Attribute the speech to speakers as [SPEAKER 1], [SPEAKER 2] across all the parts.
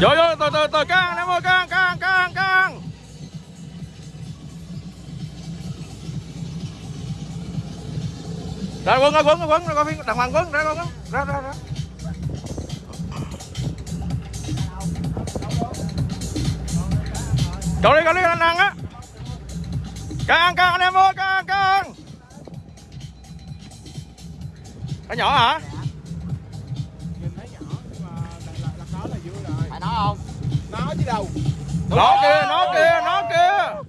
[SPEAKER 1] Rồi rồi, từ từ từ căng em ơi căng căng căng căng. Ra quân ra quân ra quân ra coi phim đàng hoàng quân ra quân ra ra ra. Cậu đi, cậu đi, anh ăn á. Căng, căng anh em ơi, căng, căng. Cái nhỏ hả?
[SPEAKER 2] Không?
[SPEAKER 3] Nó chứ đâu.
[SPEAKER 1] Nó kìa, nó kìa, nó kìa.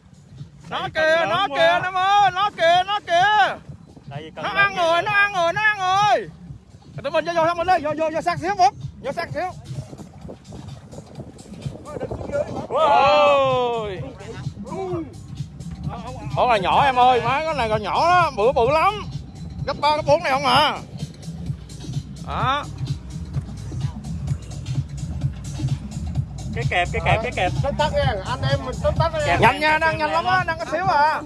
[SPEAKER 1] Nó kìa, nó kìa em ơi, nó kìa, nó kìa. Nó ăn rồi, nó ăn rồi, nó ăn rồi. Tụi mình vô vô thăm mình đi, vô vô vô sát xíu Phúc. Vô sát xíu. Ôi. Con này nhỏ em ơi, má con này còn nhỏ đó, bự bự lắm. Gấp 3, gấp 4 này không à? Đó
[SPEAKER 2] cái kẹp cái kẹp cái kẹp.
[SPEAKER 3] Tắt tắt nha, anh em mình tắt tắt nha.
[SPEAKER 1] Nhanh nha, đang nhanh lắm á, đang có xíu à.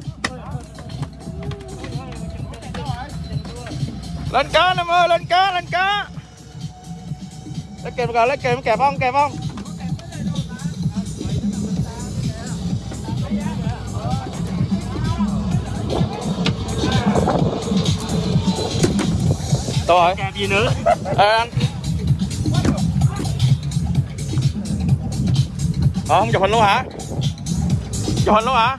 [SPEAKER 1] Lên cá em ơi, lên cá, lên cá. Lấy kèm rồi, lấy kèm kẹp không, kẹp không? Đâu rồi?
[SPEAKER 2] kẹp gì nữa?
[SPEAKER 1] Ê anh Ờ, không chụp hình luôn hả? Chụp hình luôn hả?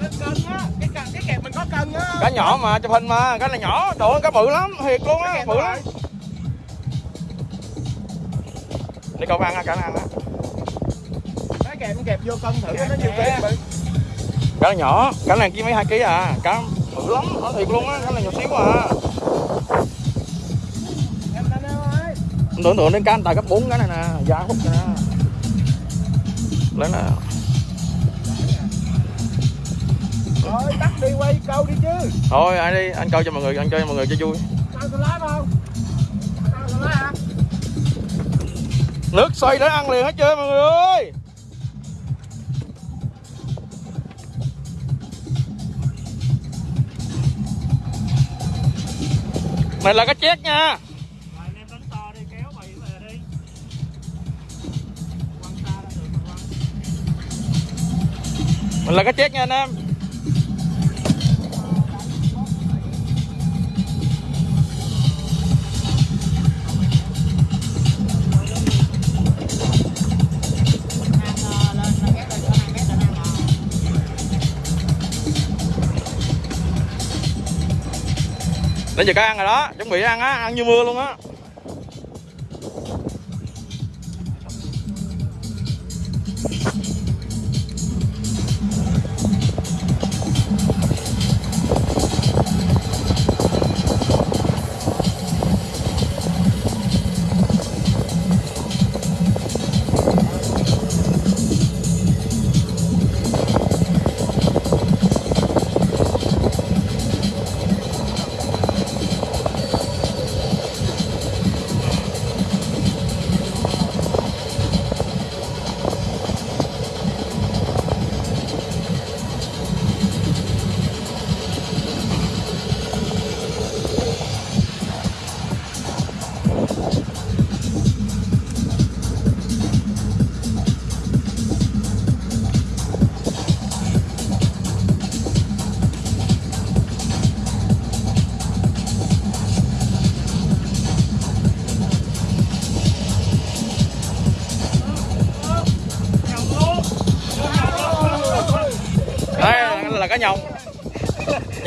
[SPEAKER 3] Lên cân á, cái cân cái kẹp mình có cân á.
[SPEAKER 1] Cá nhỏ mà, chụp hình mà, cái này nhỏ, đồ cá bự lắm, thiệt luôn á, bự lắm Đi cậu ăn á, cả ăn á
[SPEAKER 3] Cái kẹp mình kẹp vô cân thử nó nhiều ký.
[SPEAKER 1] Cá nhỏ, cá này chỉ mấy 2 kg à, cá bự lắm, nó thiệt luôn á, cá này nhỏ xíu à
[SPEAKER 3] Em
[SPEAKER 1] tưởng tượng đến cá anh tài cấp 4 cái này nè, giá hút nè Lấy nè
[SPEAKER 3] Rồi tắt đi quay câu đi chứ.
[SPEAKER 1] Thôi ai đi, anh coi cho mọi người, anh chơi cho mọi người cho vui
[SPEAKER 3] Sao tôi lái không? Sao tôi lái hả?
[SPEAKER 1] Nước xoay để ăn liền hết trơn mọi người ơi Này là cá chét nha Mình là cá chết nha anh em. Đến giờ cá ăn rồi đó, chuẩn bị ăn á, ăn như mưa luôn á.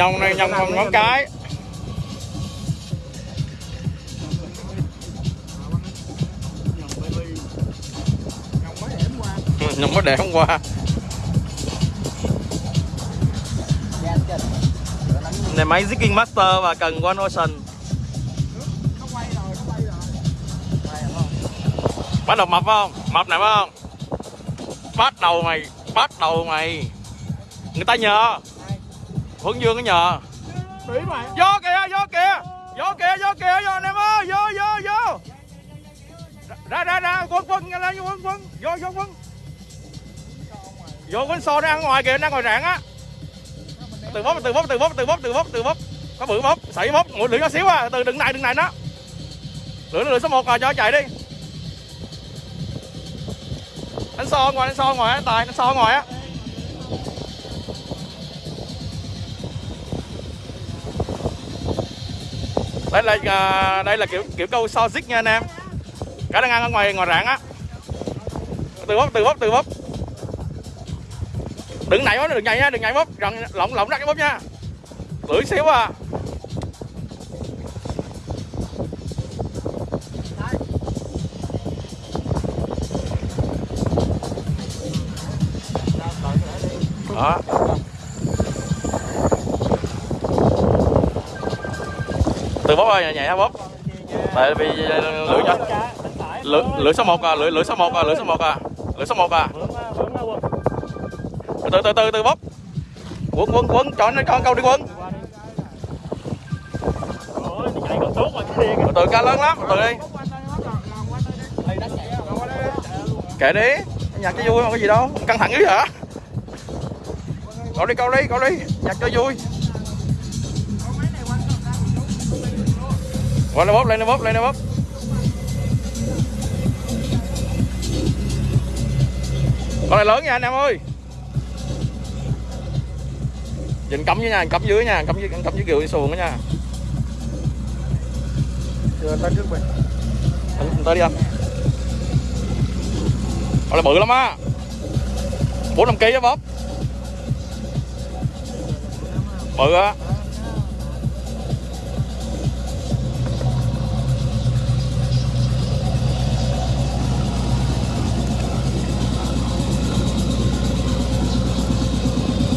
[SPEAKER 1] Nhông này nhông bằng ngón cái Nhông mới để hôm qua Này máy Zigging Master và cần One Ocean. Bắt đầu mập không? Mập này phải không? Bắt đầu mày Bắt đầu mày Người ta nhờ Huấn Dương có nhờ
[SPEAKER 3] Bị mày.
[SPEAKER 1] Vô kìa, vô kìa. Vô kìa, vô kìa, vô anh em ơi Vô, vô, vô. Ra, ra, ra, quân, quân, lên, quân, quân Vô, vô, quân Vô quân so đang ở ngoài kìa, đang ngoài rạng á. Từ bóp, từ bóp, từ bóp, từ bóp, từ bóp, từ bóp. Có bự bóp, sảy bóp, mũi lưỡi nhỏ xíu à Từ đừng này, đừng này nó Lưỡi, lưỡi số 1 rồi, cho chạy đi. Đánh so ngoài đánh so ngoài tài đánh so ngoài á đây là à, đây là kiểu kiểu câu so dích nha anh em. Cá đang ăn ở ngoài ngoài rạn á. Từ bóp từ bóp từ bóp. Đừng nảy bóp đừng nhảy nha đừng nhảy bóp. Rộng lỏng lỏng ra cái bóp nha. Lưỡi xíu à. Đó. Từ bóp ơi nhẹ nhẹ bóp tại vì ờ, lưỡi nhỏ. Lưỡi lưỡi số 1 à lưỡi lưỡi số 1 à lưỡi số 1 à. Lưỡi số 1 à. Từ từ từ từ bóp quấn quấn quấn cho nó con câu đi quấn từ ca lớn lắm, từ đi. Kệ đi. Nhặt cho vui mà có gì đâu, căng thẳng dữ hả? Câu đi câu đi câu đi. Nhặt cho vui. Qua lên bóp lên lên bóp lên lên bóp con này lớn nha anh em ơi Nhìn cắm dưới nha, cắm dưới nha, cắm dưới cắm dưới kiểu xuồng đó nha.
[SPEAKER 3] Chưa tới trước mình.
[SPEAKER 1] Anh, tới đi anh. Con này bự lắm á. 4 5 kg á bóp. Bự á.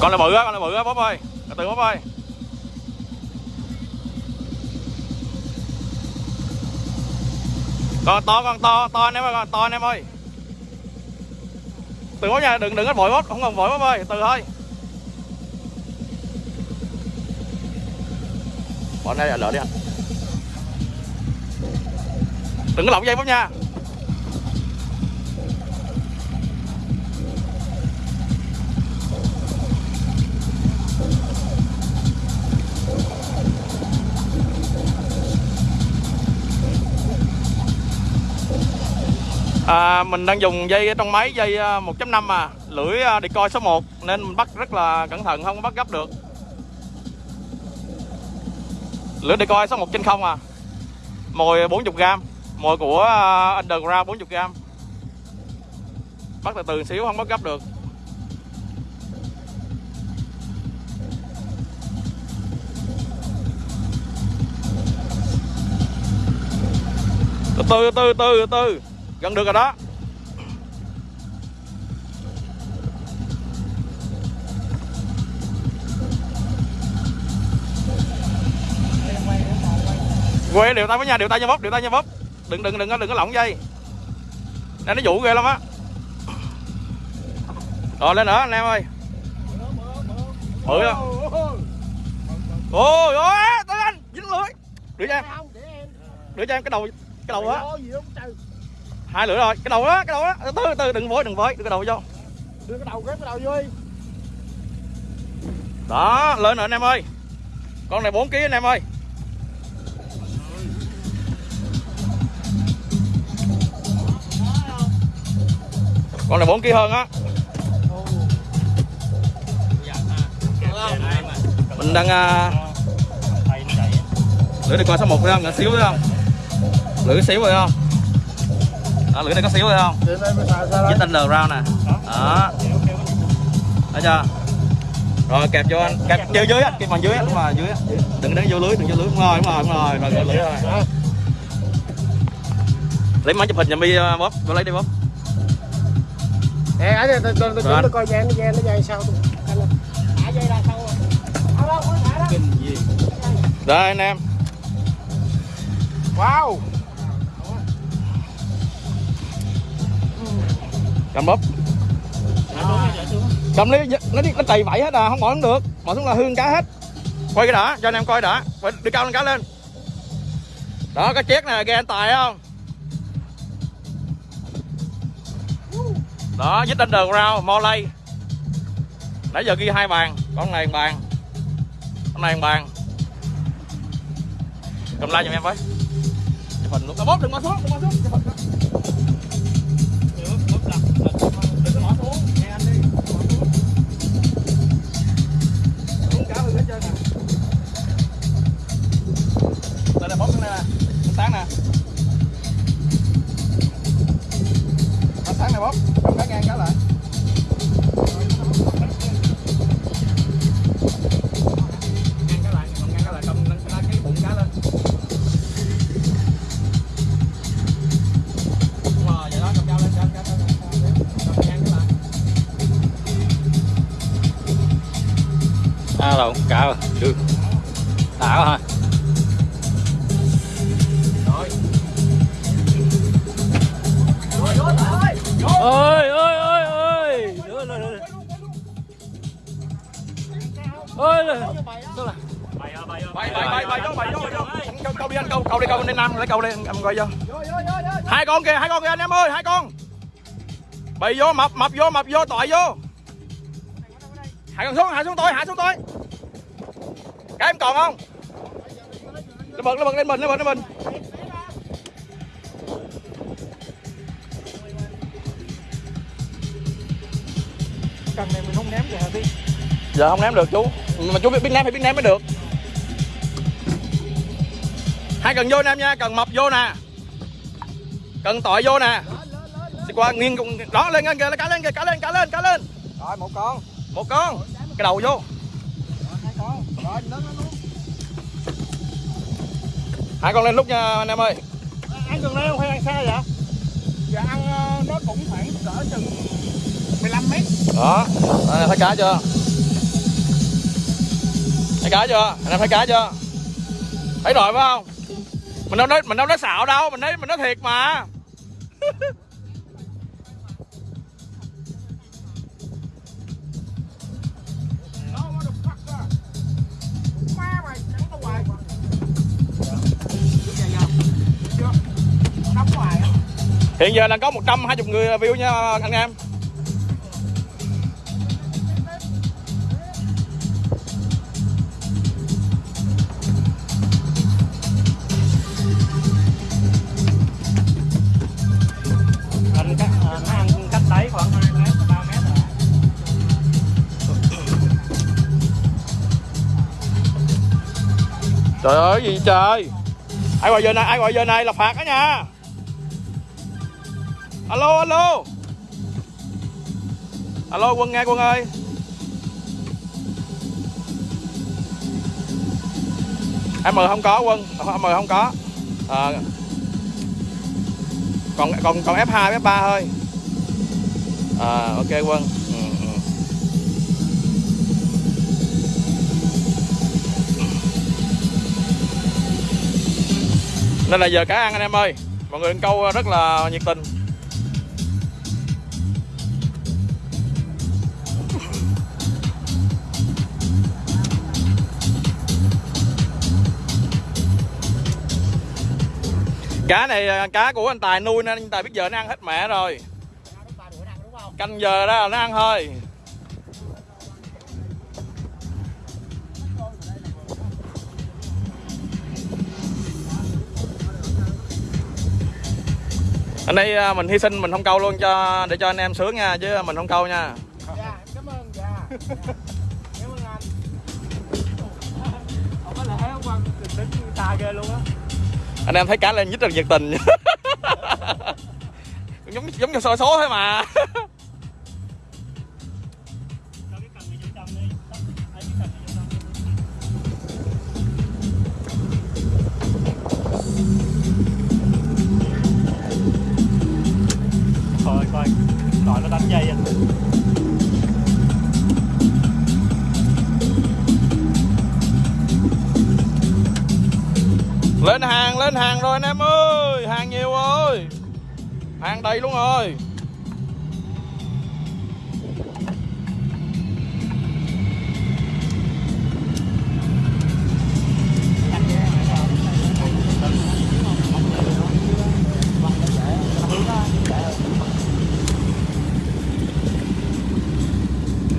[SPEAKER 1] Con này bự á con này bự á bóp ơi. Từ từ, bóp ơi. Con to con to to anh em ơi, con to anh em ơi. Từ bóp nha, đừng đừng có vội bóp, không cần vội bóp ơi, từ thôi. Bỏ đây lỡ đi anh. Đừng có lỏng dây bóp nha. À, mình đang dùng dây trong máy dây à, 1.5 à. Lưỡi à, đi coi số 1 nên mình bắt rất là cẩn thận không bắt gấp được. Lưỡi đi coi số 1 trên không à. Mồi 40g mồi của à, underground 40g bắt từ từ xíu không bắt gấp được. Từ từ từ từ từ gần được rồi đó. Quê, điều tay với nhà, điều tay nha bóp, điều tay nha bóp. Đừng đừng đừng đừng có lỏng dây. Đây nó dụ ghê lắm á. Rồi, lên nữa, anh em ơi. Bự không ôi ôi, tới anh. Dính lưới. Đưa cho em. Đưa cho em cái đầu cái đầu á hai lưỡi rồi. Cái đầu đó cái đầu đó. Từ từ từ đừng vội đừng vội. Đưa cái đầu vô.
[SPEAKER 3] Đưa cái đầu ghép cái đầu vô đi.
[SPEAKER 1] Đó lên rồi anh em ơi. Con này 4 kg anh em ơi. Con này 4 kg hơn á. Mình đang uh... lưỡi đi coi số 1 phải không? Nhỏ xíu phải không? Lưỡi xíu phải không đó, lưỡi này có xíu phải không? Với tên lờ round nè. Đó. Thấy chưa? Rồi kẹp vô anh. Kẹp chơi dưới á kẹp bằng dưới đúng rồi dưới đừng đánh vô lưới đừng vô lưới. Đúng rồi đúng rồi đúng rồi. Rồi lưới rồi. Lấy máy chụp hình nhà mi bóp vô lấy đi bóp
[SPEAKER 3] nè ấy tôi tôi tôi tôi coi dây nó dây nó dây thả dây ra sau
[SPEAKER 1] đây anh em.
[SPEAKER 3] Wow
[SPEAKER 1] cầm bóp. Cầm lấy dạ, nó nó tì vậy hết à không bỏ không được. Bỏ xuống là hương cá hết. Quay cái đã cho anh em coi đã đi cao lên cá lên. Đó cái chiếc này ghe anh tài không? Đó dít mo lay, nãy giờ ghi hai bàn con này bàn. Con này bàn. Cầm like giùm em với. Chụp hình luôn. Bóp đừng bỏ xuống đừng bỏ xuống trơn à đây là bóng cái này nè nó sáng nè. Nó sáng này bóng bóng cá ngang
[SPEAKER 2] cá lại. Không cá
[SPEAKER 1] không được. Đã quá hả ơi ơi ơi ơi ơi rồi rồi rồi. Rồi. Câu đi anh câu câu đi câu đi nam, lấy câu đi, em coi vô. Hai con kìa, hai con kìa anh em ơi, hai con. Bay vô, mập mập vô mập vô tội vô. Hạ con xuống, hạ xuống tôi, hạ xuống tôi em còn không? Nó bật nó bật lên mình nó bật lên mình
[SPEAKER 2] Cần này mình không ném được hả Bi?
[SPEAKER 1] giờ không ném được chú. Mà chú biết biết ném phải biết ném mới được. Hai cần vô nam nha cần mập vô nè. Cần tội vô nè. Đi qua nghiêng cùng đó lên lên kìa cá lên kìa cá lên cá lên cá lên.
[SPEAKER 3] Rồi một con.
[SPEAKER 1] Một con. Cái đầu vô
[SPEAKER 3] hai con
[SPEAKER 1] lên lúc nha anh em ơi.
[SPEAKER 2] Ăn gần đây không hay ăn xa vậy?
[SPEAKER 3] giờ ăn ờ, nó cũng khoảng cỡ chừng 15 mét.
[SPEAKER 1] Đó anh em thấy cá chưa? Thấy cá chưa? Anh em thấy cá chưa? Thấy rồi phải không? Mình đâu nói mình đâu nói xạo đâu mình nói mình nói thiệt mà hiện giờ là có 120 người view nha anh em.
[SPEAKER 2] Anh nó ăn cách đáy khoảng 2 mét, 3 mét rồi.
[SPEAKER 1] trời ơi gì trời? Ai gọi giờ này ai gọi giờ này là phạt đó nha alo alo. Alo quân nghe quân ơi. Em mời không có quân. Em mời không có. À, còn còn còn f 2 f 3 thôi. À ok quân. Ừ, ừ. nên là giờ cá ăn anh em ơi. Mọi người câu rất là nhiệt tình. Cá này à, cá của anh tài nuôi nên anh tài biết giờ nó ăn hết mẹ rồi. Canh giờ đó là nó ăn thôi. Anh đây à, mình hy sinh mình không câu luôn cho để cho anh em sướng nha chứ mình không câu nha.
[SPEAKER 3] Dạ em cảm ơn dạ. Cảm ơn anh.
[SPEAKER 2] Không có lẽ không ăn, tính xa ghê luôn á
[SPEAKER 1] anh em thấy cá lên nhích rất nhiệt tình giống giống như soi số thôi mà
[SPEAKER 2] Coi coi, coi nó đánh dây anh.
[SPEAKER 1] Lên hàng lên hàng rồi anh em ơi. Hàng nhiều ơi hàng đầy luôn rồi.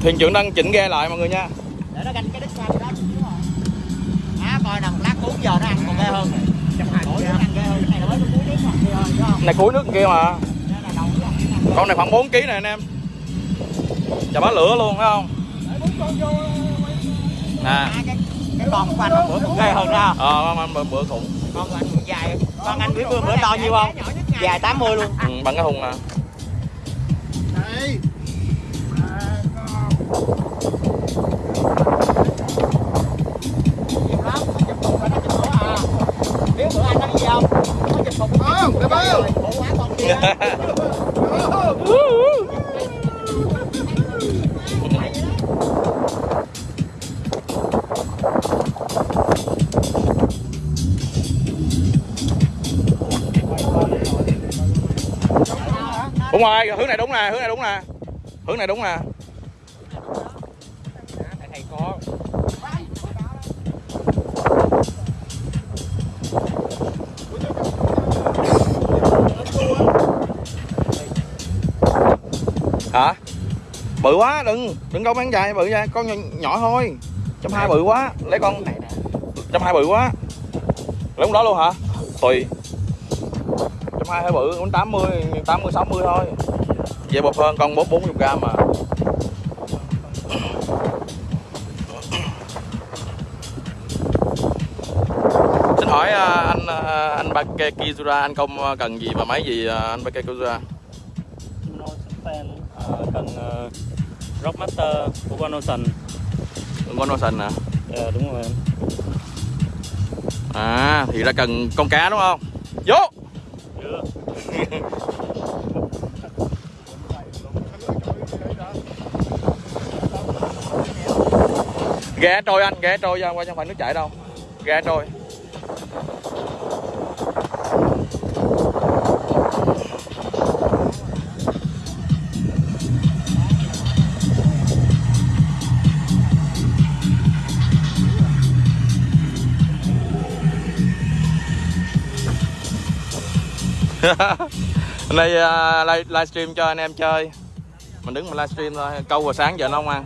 [SPEAKER 1] Thuyền trưởng đang chỉnh ghe lại mọi người nha.
[SPEAKER 4] Giờ nó ăn còn ghê hơn. Này cuối
[SPEAKER 1] nước kia mà. Con này khoảng 4 kg này anh em. Chà bá lửa luôn phải không? Nè.
[SPEAKER 4] À, cái con của anh bữa còn ghê hơn đó
[SPEAKER 1] ờ con ăn bữa, bữa khủng.
[SPEAKER 4] Con anh dài. Con anh biết bữa bữa to nhiêu không? dài 80 luôn.
[SPEAKER 1] Ừ, bằng cái hùng nè đúng rồi hướng này đúng nè hướng này đúng nè. Hướng này đúng nè. Bự quá đừng đừng đâu bán dài bự ra con nhỏ, nhỏ thôi. Trăm hai bự quá lấy con. Trăm hai bự quá. Lấy con đó luôn hả? Tùy. Trăm hai hơi bự cũng tám mươi tám mươi sáu mươi thôi. Dễ bột hơn con bốn bốn chục gram mà. Xin hỏi à, anh à, anh Bake Kizura anh không cần gì và máy gì à, anh Bake
[SPEAKER 2] Của con Ocean
[SPEAKER 1] con Ocean nè
[SPEAKER 2] Dạ đúng rồi em.
[SPEAKER 1] À thì ra cần con cá đúng không? Vô!
[SPEAKER 2] Chưa
[SPEAKER 1] ghe trôi anh ghe trôi ra qua không phải nước chảy đâu. Ghe trôi Hôm nay uh, live, livestream cho anh em chơi. Mình đứng mà livestream thôi. Câu vào sáng giờ nó không ăn.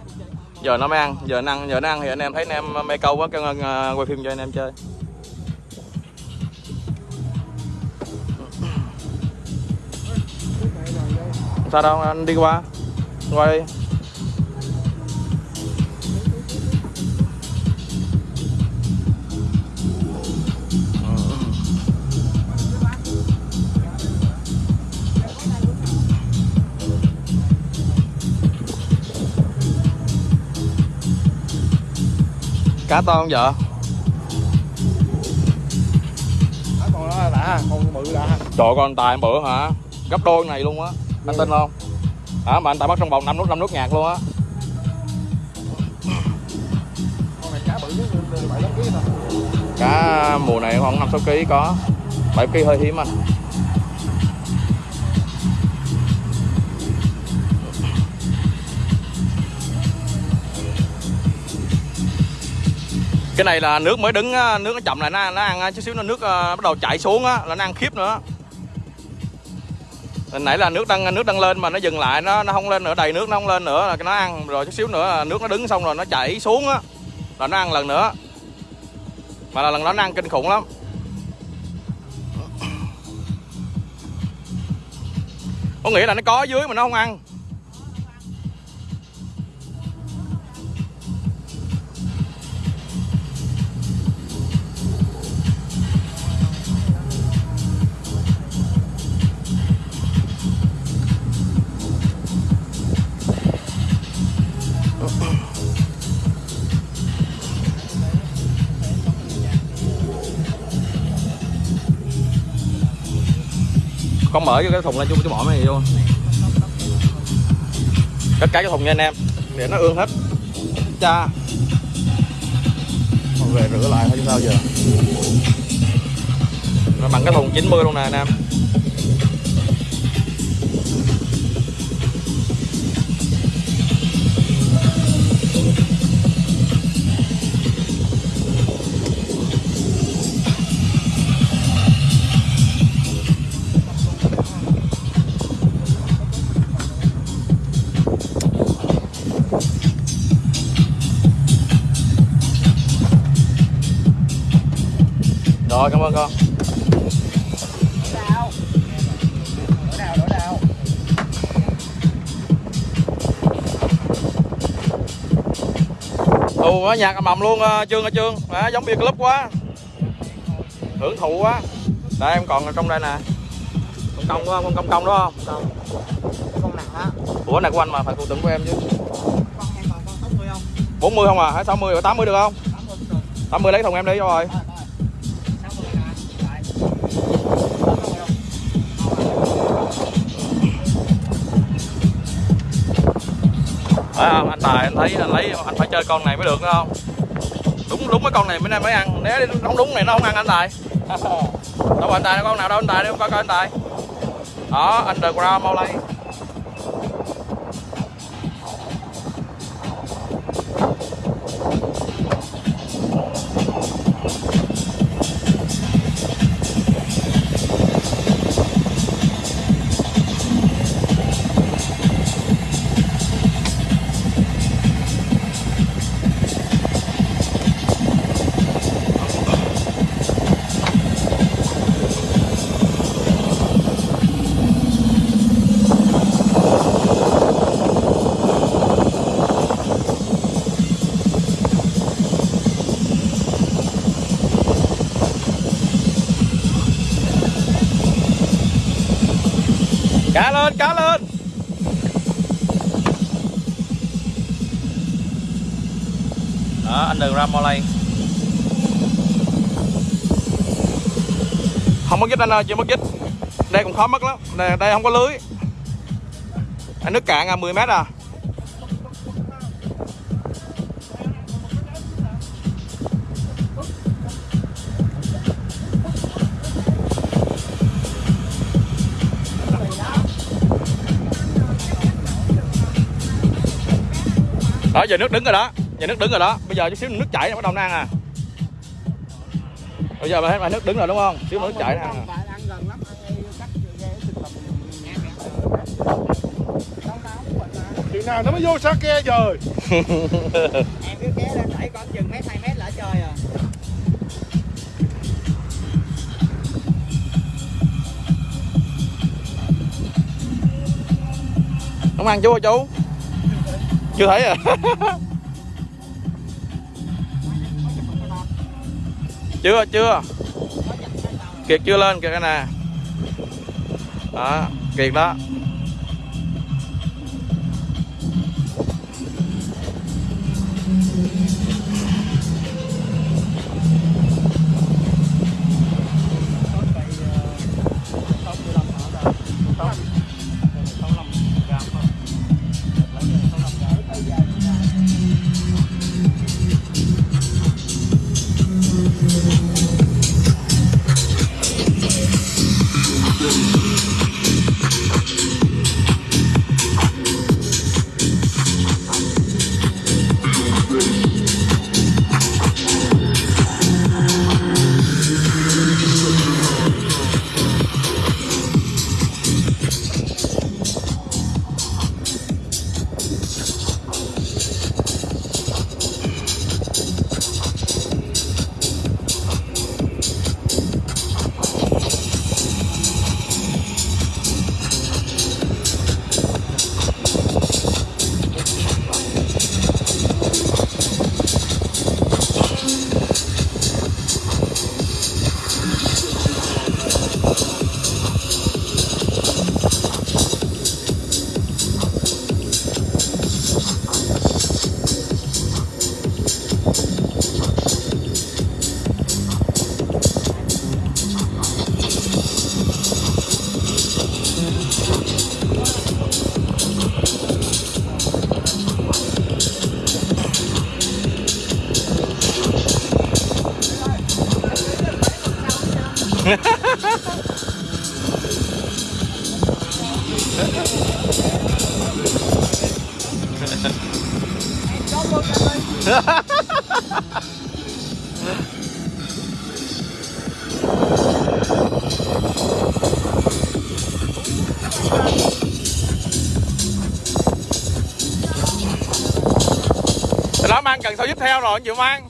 [SPEAKER 1] Giờ nó mới ăn. Giờ nó ăn giờ nó ăn thì anh em thấy anh em mê câu quá kêu uh, à, quay phim cho anh em chơi. Sao đâu anh đi qua. Qua đi. Cá to không vợ?
[SPEAKER 3] Con đó đã con bự đã.
[SPEAKER 1] Trời con tài bữa hả? Gấp đôi này luôn á. Anh tin không? Hả mà anh tài bắt trong vòng năm nút năm nút nhạc luôn á.
[SPEAKER 3] Bự
[SPEAKER 1] cá mùa này khoảng năm sáu kg có. Bảy kg hơi hiếm anh cái này là nước mới đứng à, nước nó chậm lại, nó nó ăn à, chút xíu nó nước à, bắt đầu chảy xuống á, là nó ăn khiếp nữa. Hồi nãy là nước đang nước đang lên mà nó dừng lại, nó nó không lên nữa, đầy nước nó không lên nữa, là nó ăn rồi chút xíu nữa là nước nó đứng xong rồi nó chảy xuống á, là nó ăn lần nữa. Mà là lần đó nó ăn kinh khủng lắm. Có nghĩa là nó có ở dưới mà nó không ăn. Con mở cái thùng lên cho cái bỏ mấy này vô. Cất cái cái thùng nha anh em, để nó ương hết. Cha. Về rửa lại thôi chứ sao giờ. Nó bằng cái thùng 90 luôn nè anh em. Rồi cảm ơn con. Ồ nó nhạc ầm ầm luôn ờ, trương ơi trương. À, giống bia club quá. Hưởng thụ quá. Đây em còn ở trong đây nè. Con công đó con công công đó không?
[SPEAKER 4] Con nặng á
[SPEAKER 1] ủa này của anh mà phải phụ tưởng của em chứ.
[SPEAKER 4] Con em còn con 60 không?
[SPEAKER 1] 40 không à? Hay 60 và 80 được không?
[SPEAKER 4] 80 cũng được
[SPEAKER 1] 80 lấy thùng em đi cho rồi phải không anh tài, anh thấy, anh lấy, anh phải chơi con này mới được, đúng không? Đúng đúng cái con này mới mới ăn. Nếu không đúng này nó không ăn anh tài. Đâu anh tài, con nào đâu, anh tài đi coi coi anh tài. Đó, underground mau lay đường đừng ra mau không có dít anh ơi chưa mất dít đây cũng khó mất lắm. Đây, đây không có lưới. Anh nước cạn à 10 mét à. Đó giờ nước đứng rồi đó giờ nước đứng rồi đó. Bây giờ chút xíu nước chảy là bắt đầu nó ăn à bây giờ mà nước đứng rồi đúng không? Xíu nước chảy nó ăn à.
[SPEAKER 5] Chừng nào nó mới vô sa ke trời?
[SPEAKER 4] Em cứ kéo lên đẩy con chừng mét hai mét lỡ chơi à
[SPEAKER 1] không ăn chú ơi chú? Chưa thấy à chưa chưa. Kiệt chưa lên kìa cái nè. Đó kiệt đó đó. Không chịu mang.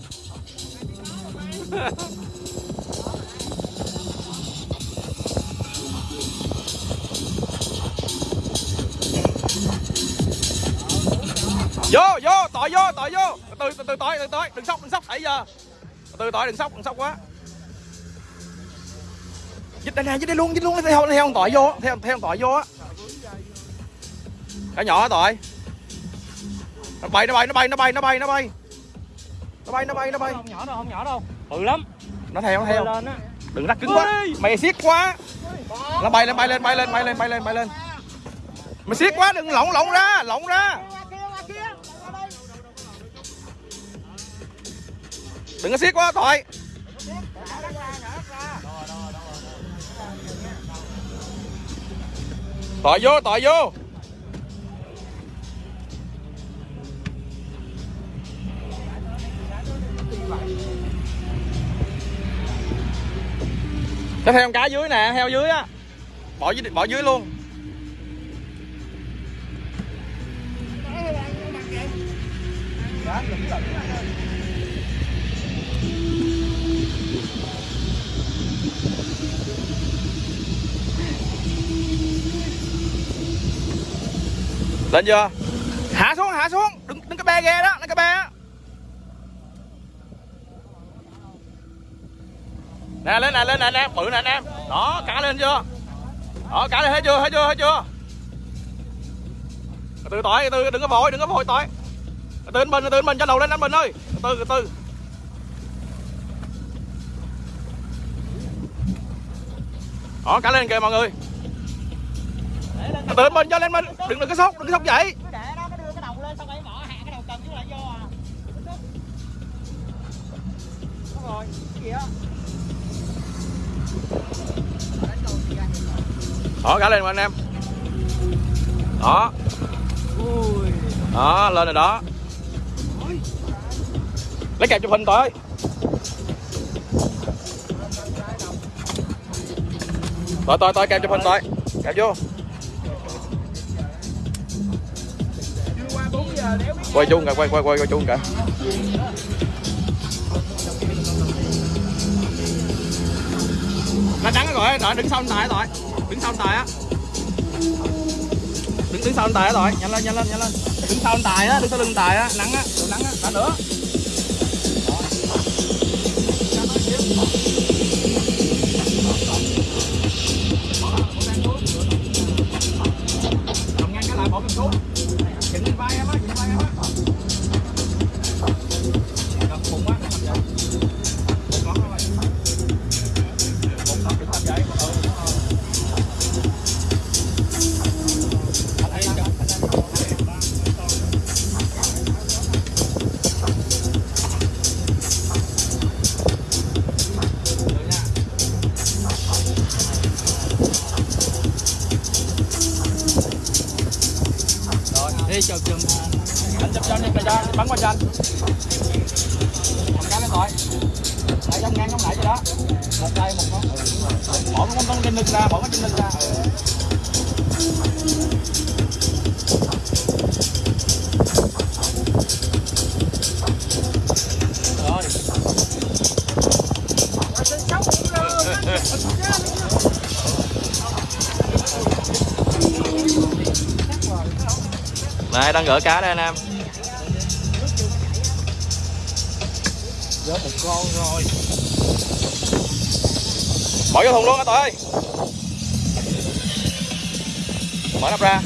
[SPEAKER 1] Vô vô, tội vô tội vô. Từ từ từ tội từ tội. Đừng sốc đừng sốc. Nãy giờ. Từ tội đừng sốc đừng sốc quá. Dịch đây nè dịch đây luôn dịch luôn. Theo theo con tội vô theo theo con tội vô á. Cả nhỏ tội. Nó bay nó bay nó bay nó bay nó bay nó bay nó bay nó bay nó bay.
[SPEAKER 2] Không nhỏ đâu không nhỏ đâu. Bự lắm.
[SPEAKER 1] Nó theo nó theo. đừng rắc cứng quá. Mày siết quá. Nó bay lên bay lên bay lên bay lên bay lên bay lên. Mày siết quá đừng lỏng lỏng ra lỏng ra. Đừng có siết quá thôi tỏi vô tỏi vô Cái theo cá dưới nè, heo dưới á. Bỏ dưới bỏ dưới luôn. Lên chưa? Hạ xuống, hạ xuống. Đừng đừng cái be ghe đó, đừng cái be á. Nè, lên nè lên nè, anh em, bự nè, anh em. Đó cá lên chưa? Đó cá lên, hết chưa hết chưa hết chưa? Từ tỏi từ, đừng có vội, đừng có vội tỏi từ anh bình từ anh bình cho đầu lên, anh bình ơi. Từ từ từ. Đó, cả lên kìa, mọi người. Từ anh bình cho lên mình đừng đừng có sốt đừng có sốt vậy
[SPEAKER 4] rồi, cái gì á?
[SPEAKER 1] Đó cả lên mà anh em. Đó. Đó, lên rồi đó. Lấy kẹp chụp hình tôi tôi tôi tôi kẹp chụp hình tôi kẹp vô. Quay chung cả quay quay quay quay chung cả lá trắng rồi đợi đứng sau anh tài rồi. Đứng sau anh tài á. Đứng đứng sau anh tài rồi. Nhanh lên nhanh lên nhanh lên. Đứng sau anh tài á, đứng sau lưng tài á. Nắng á nắng á đã nữa. Này đang gỡ cá đây anh em? Gỡ một con rồi. Bỏ vô thùng luôn á tỏi ơi. Mở nắp ra.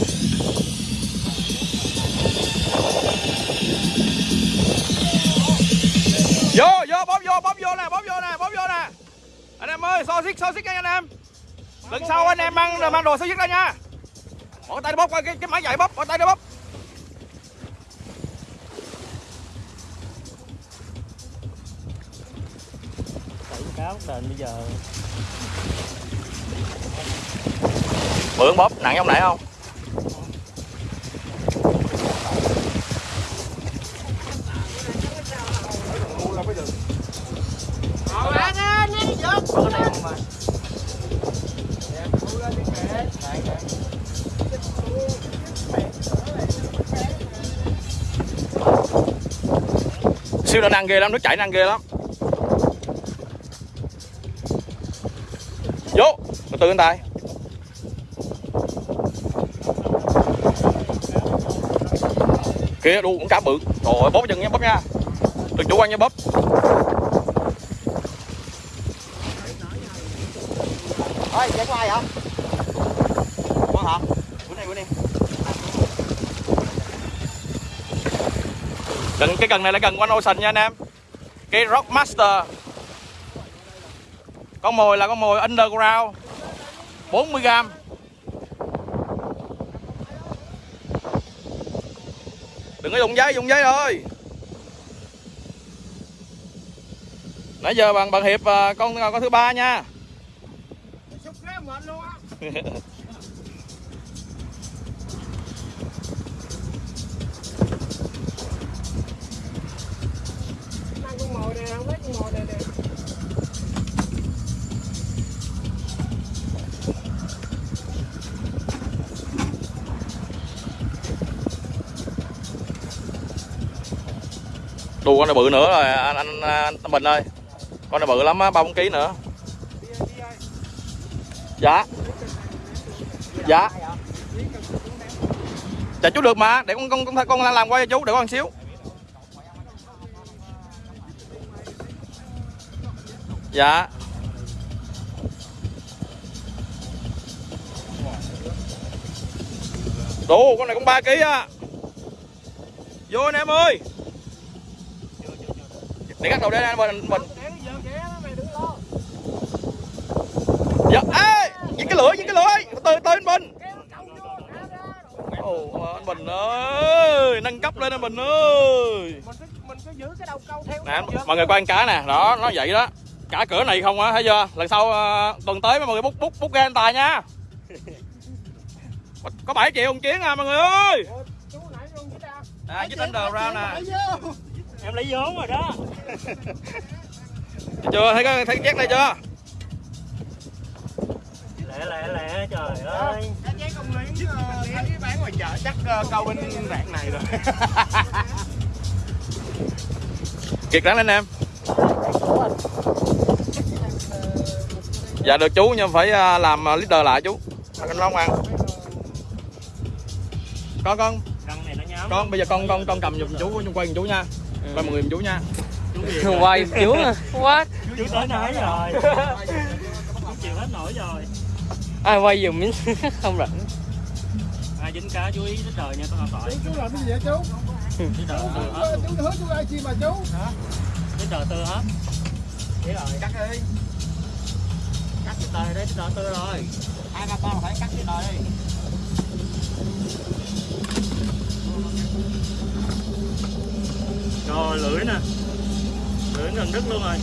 [SPEAKER 1] Vô vô bóp vô bóp vô nè bóp vô nè bóp vô nè. Anh em ơi so xích so xích nha anh em. Lần sau anh em mang mang đồ so xích ra nha. Bỏ tay đi bóp coi cái, cái máy dạy bóp bỏ tay đi bóp
[SPEAKER 2] sền bây giờ
[SPEAKER 1] Bự bóp, nặng giống nãy không? siêu nó năng ghê lắm, nước chảy năng ghê lắm từ từ anh tài kia đu cũng cá bự. Rồi bóp chân nha bóp nha. Đừng chủ quan nha bóp.
[SPEAKER 4] Ơi chạy qua ai hả con hả? Bữa nay bữa nay.
[SPEAKER 1] Cần, cái cần này là cần One Ocean nha anh em. Cái Rock Master Con mồi là con mồi underground. 40g Đừng có dùng giấy, dùng giấy thôi. Nãy giờ bằng bằng hiệp à, con con thứ ba nha Đu con này bự nữa rồi anh anh, anh, anh Bình ơi. Con này bự lắm á, 3 4 kg nữa. Dạ. Dạ. Dạ chú được mà, để con con con, con làm quay cho chú, để con xíu. Dạ. Đủ con này cũng 3 kg á. Vô anh em ơi để cắt đầu đây anh mình mình dạ ê những cái lưỡi những cái lưỡi từ từ anh bình Ồ, anh Bình ơi, nâng cấp lên anh Bình ơi.
[SPEAKER 3] mình cứ mình cứ giữ cái đầu câu theo
[SPEAKER 1] Nè, mọi người coi cá nè, đó, nó vậy đó. Cả cửa này không á, thấy chưa? Lần sau ờ, tuần tới mọi người bút bút bút ra anh tài nha. Có- Có 7 triệu một chuyến à mọi người ơi. Nè, với tính đầu ra nè.
[SPEAKER 2] Em lấy vốn rồi đó
[SPEAKER 1] Thấy chưa? Thấy cái thấy chét này chưa?
[SPEAKER 2] lẹ lẹ lẹ trời ơi
[SPEAKER 3] công lý thấy bán ngoài chợ chắc ờ, câu bên rạng này rồi
[SPEAKER 1] Kiệt rắn lên em. Dạ được chú nhưng phải à, làm à, leader lại chú. Anh không ăn. Con con
[SPEAKER 2] răng này nó nhám
[SPEAKER 1] con bây giờ con con con cầm giùm chú chung quay giùm chú nha. Quay mọi người chú nha.
[SPEAKER 2] chú
[SPEAKER 6] quay chú à quá
[SPEAKER 2] chú tới nãy rồi. Chú chịu hết nổi rồi.
[SPEAKER 6] Ai quay dùm miếng? Không rảnh.
[SPEAKER 2] Ai dính cá chú ý đến đời nha con tỏi
[SPEAKER 5] Chú làm cái gì vậy chú?
[SPEAKER 2] đến đời tư hết
[SPEAKER 5] Chú hứa chú ai chi mà chú?
[SPEAKER 2] đến đời tư hết.
[SPEAKER 4] Vậy rồi, cắt đi. Cắt cái tời đấy, cái tời tư rồi. Hai ba con phải cắt cái tời đi
[SPEAKER 2] rồi lưỡi nè lưỡi gần đứt luôn rồi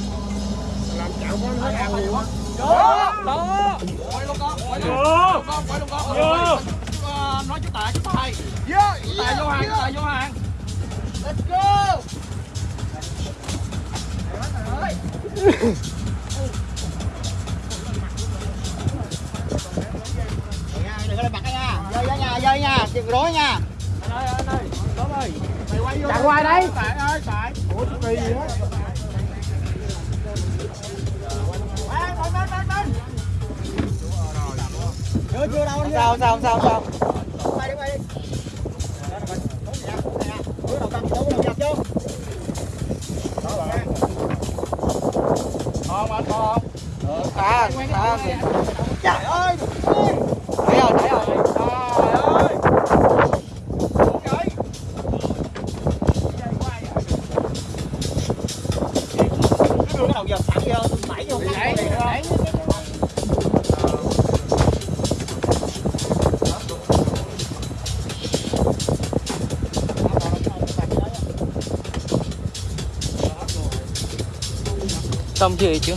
[SPEAKER 5] Làm chảo con hết ăn nhiều á.
[SPEAKER 1] Đó. Quay luôn con, quay luôn. Con quay luôn con.
[SPEAKER 2] vô
[SPEAKER 1] Nói chú tài chú tài.
[SPEAKER 5] Yeah,
[SPEAKER 1] Tài vô hàng, tài vô hàng.
[SPEAKER 4] Let's go Đừng có lên mặt cái nha, ra nha, dơi nha, chừng rối nha
[SPEAKER 3] ngoài đây.
[SPEAKER 5] Ủa, gì?
[SPEAKER 4] Chưa, chưa đâu Sao, sao, sao, sao Quay đi, quay đi Đưa đầu cầm, đưa đầu dập vô
[SPEAKER 1] Ngon anh ngon.
[SPEAKER 4] À Trời ơi
[SPEAKER 6] xong chưa
[SPEAKER 1] chứ?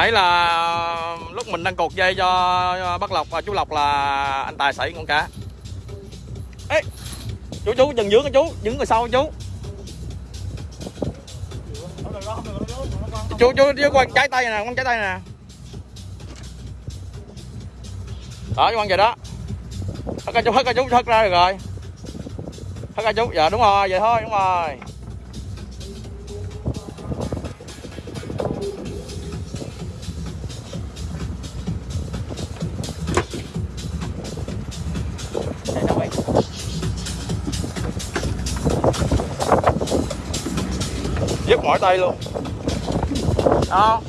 [SPEAKER 1] Nãy là lúc mình đang cột dây cho bác Lộc và chú Lộc là anh Tài xảy con cá. Ê, chú chú dừng dưới cái chú, đứng người sau chú. Chú chú chú con trái tay nè, con trái tay nè. Đó, chú quăng vậy đó. Hất ra chú, hất ra chú, hất ra được rồi. Hất ra chú, dạ đúng rồi, vậy thôi, đúng rồi. Mỏi tay luôn. Đó.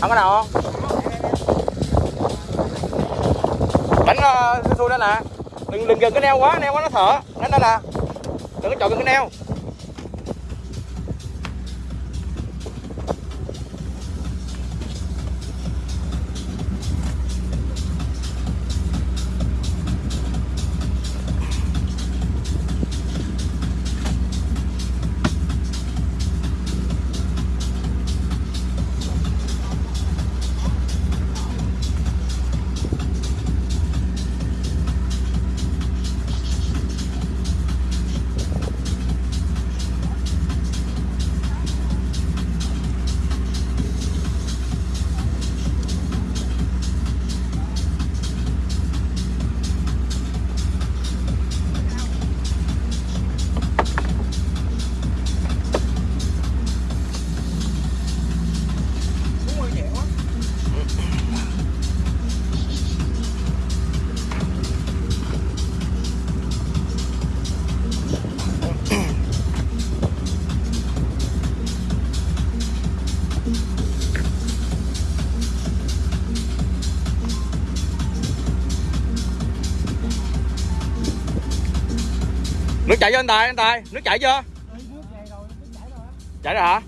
[SPEAKER 1] Không có nào không? Đánh uh, xui xuôi nè. Đừng đừng gần cái neo quá neo quá nó thở. Đánh đó nè. Đừng có chọn gần cái neo. Nước chảy chưa anh tài anh tài. Nước chảy chưa chảy rồi hả